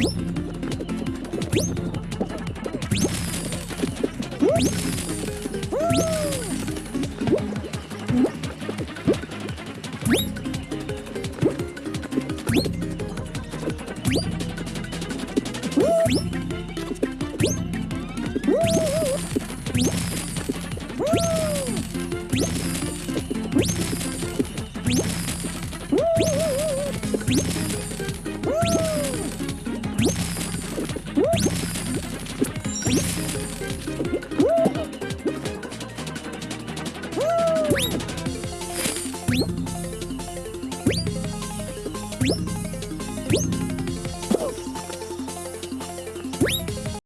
Woo! Woo!